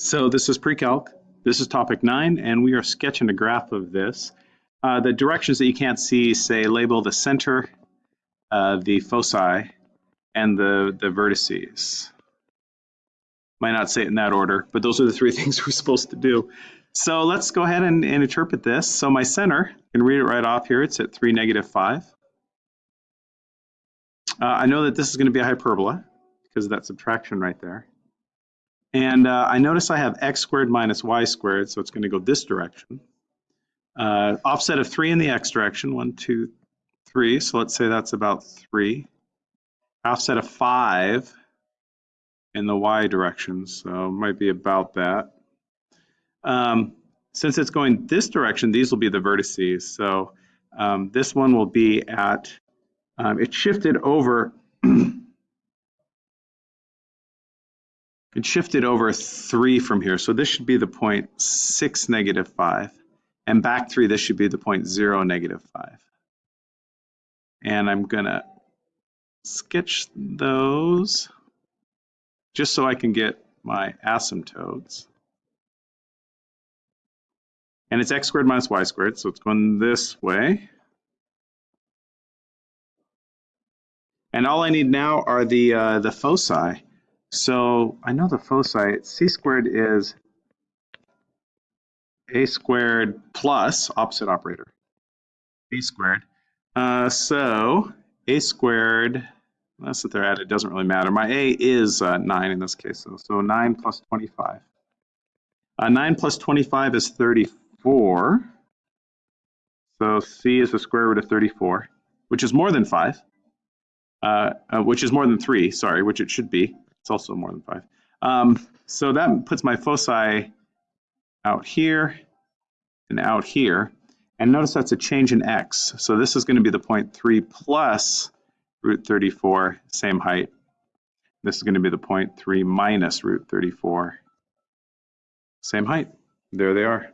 So this is pre-calc. This is topic nine, and we are sketching a graph of this. Uh, the directions that you can't see say label the center, uh, the foci, and the, the vertices. Might not say it in that order, but those are the three things we're supposed to do. So let's go ahead and, and interpret this. So my center, you can read it right off here. It's at 3, negative 5. Uh, I know that this is going to be a hyperbola because of that subtraction right there. And uh, I notice I have x squared minus y squared, so it's going to go this direction. Uh, offset of 3 in the x direction, 1, 2, 3. So let's say that's about 3. Offset of 5 in the y direction, so it might be about that. Um, since it's going this direction, these will be the vertices. So um, this one will be at, um, it shifted over It shifted over 3 from here, so this should be the point 6, negative 5. And back 3, this should be the point 0, negative 5. And I'm going to sketch those just so I can get my asymptotes. And it's x squared minus y squared, so it's going this way. And all I need now are the, uh, the foci. So I know the foci, c squared is a squared plus opposite operator, b squared. Uh, so a squared, unless that they're at it doesn't really matter. My a is uh, 9 in this case, so, so 9 plus 25. Uh, 9 plus 25 is 34. So c is the square root of 34, which is more than 5, uh, uh, which is more than 3, sorry, which it should be. It's also more than five. Um, so that puts my foci out here and out here. And notice that's a change in x. So this is going to be the point 3 plus root 34, same height. This is going to be the point 3 minus root 34, same height. There they are.